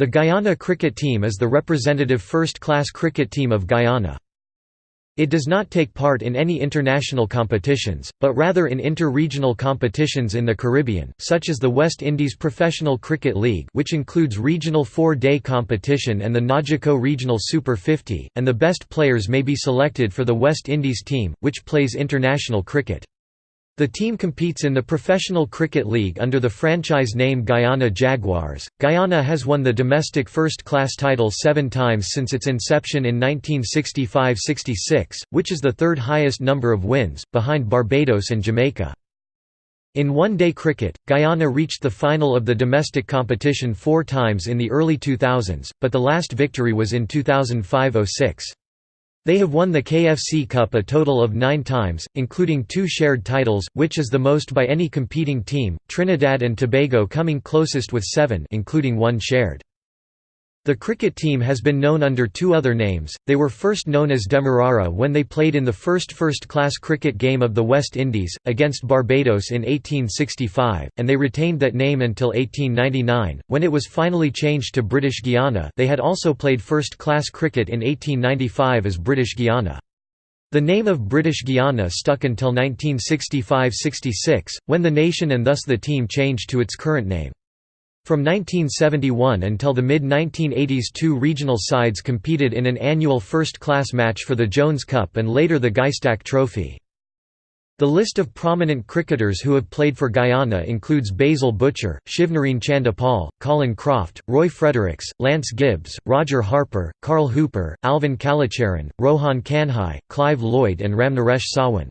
The Guyana cricket team is the representative first-class cricket team of Guyana. It does not take part in any international competitions, but rather in inter-regional competitions in the Caribbean, such as the West Indies Professional Cricket League which includes regional four-day competition and the NAGICO Regional Super 50, and the best players may be selected for the West Indies team, which plays international cricket. The team competes in the Professional Cricket League under the franchise name Guyana Jaguars. Guyana has won the domestic first class title seven times since its inception in 1965 66, which is the third highest number of wins, behind Barbados and Jamaica. In one-day cricket, Guyana reached the final of the domestic competition four times in the early 2000s, but the last victory was in 2005–06. They have won the KFC Cup a total of nine times, including two shared titles, which is the most by any competing team, Trinidad and Tobago coming closest with seven including one shared. The cricket team has been known under two other names, they were first known as Demerara when they played in the first first-class cricket game of the West Indies, against Barbados in 1865, and they retained that name until 1899, when it was finally changed to British Guiana they had also played first-class cricket in 1895 as British Guiana. The name of British Guiana stuck until 1965–66, when the nation and thus the team changed to its current name. From 1971 until the mid-1980s two regional sides competed in an annual first-class match for the Jones Cup and later the Guystac Trophy. The list of prominent cricketers who have played for Guyana includes Basil Butcher, Shivnarine Chanderpaul, Colin Croft, Roy Fredericks, Lance Gibbs, Roger Harper, Carl Hooper, Alvin Kallicharran, Rohan Kanhai, Clive Lloyd and Ramnaresh Sarwan.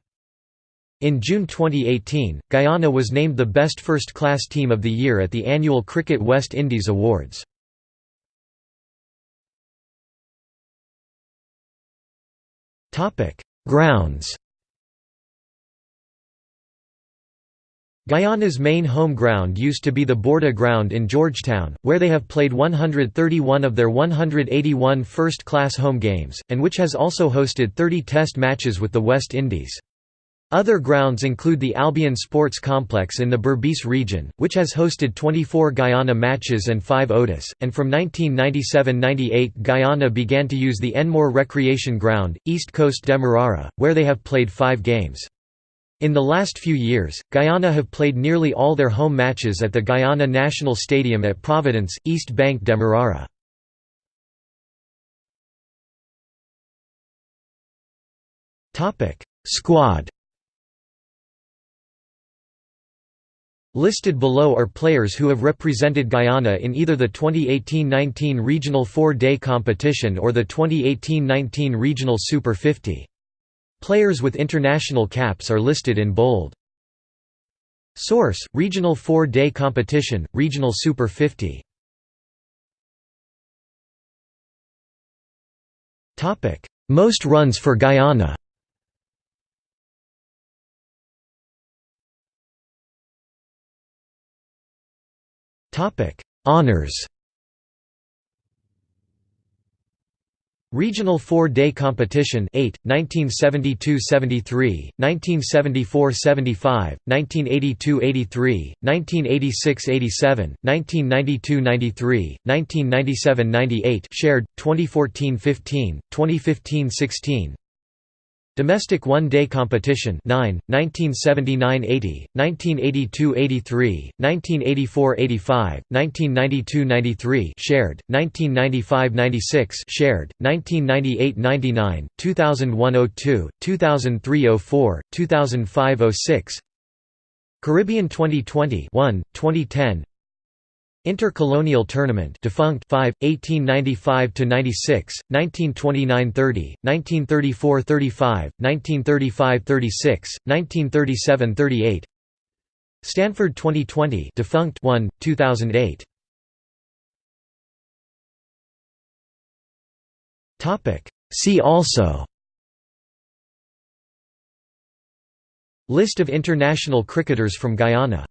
In June 2018, Guyana was named the best first-class team of the year at the annual Cricket West Indies Awards. Grounds Guyana's main home ground used to be the Bourda Ground in Georgetown, where they have played 131 of their 181 first-class home games, and which has also hosted 30 test matches with the West Indies. Other grounds include the Albion Sports Complex in the Berbice region, which has hosted 24 Guyana matches and 5 ODIs, and from 1997–98 Guyana began to use the Enmore Recreation Ground, East Coast Demerara, where they have played five games. In the last few years, Guyana have played nearly all their home matches at the Guyana National Stadium at Providence, East Bank Demerara. Squad Listed below are players who have represented Guyana in either the 2018–19 Regional Four-Day Competition or the 2018–19 Regional Super 50. Players with international caps are listed in bold. Source: Regional Four-Day Competition, Regional Super 50. Most runs for Guyana Honours Regional Four-Day Competition 8, 1972–73, 1974–75, 1982–83, 1986–87, 1992–93, 1997–98 shared, 2014–15, 2015–16 Domestic one-day competition 9, 1979–80, 1982–83, 1984–85, 1992–93 shared, 1995–96 shared, 1998–99, 2001–02, 2003–04, 2005–06 Caribbean 2020 1, 2010 Intercolonial Tournament defunct 5 1895 to 96 1929 30 1934 35 1935 36 1937 38 Stanford 2020 defunct 1 2008 Topic. See also List of international cricketers from Guyana